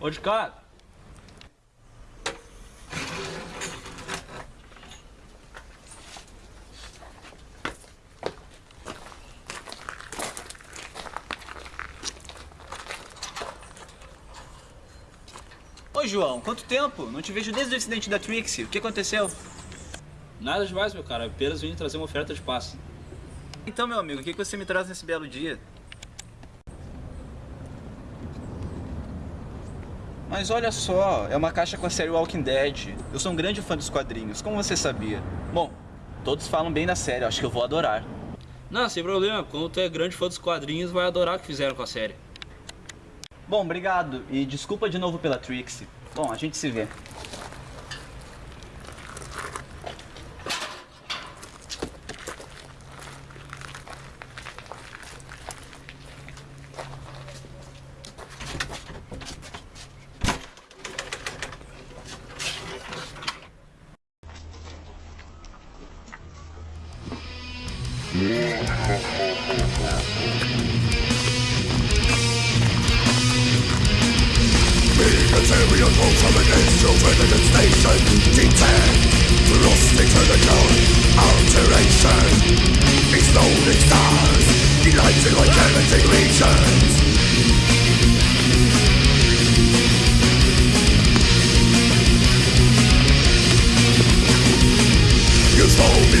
Ô, de cara. Oi, João, quanto tempo? Não te vejo desde o incidente da Trixie. O que aconteceu? Nada demais, meu cara. Apenas vim trazer uma oferta de passe. Então, meu amigo, o que você me traz nesse belo dia? Mas olha só, é uma caixa com a série Walking Dead. Eu sou um grande fã dos quadrinhos, como você sabia? Bom, todos falam bem da série, acho que eu vou adorar. Não, sem problema. Quando tu é grande fã dos quadrinhos, vai adorar o que fizeram com a série. Bom, obrigado e desculpa de novo pela Trixie. Bom, a gente se vê. Material pulse of an instrument in station Detect Rusty to the ground Alteration Exploding stars Delighting like heretic regions. You stole me,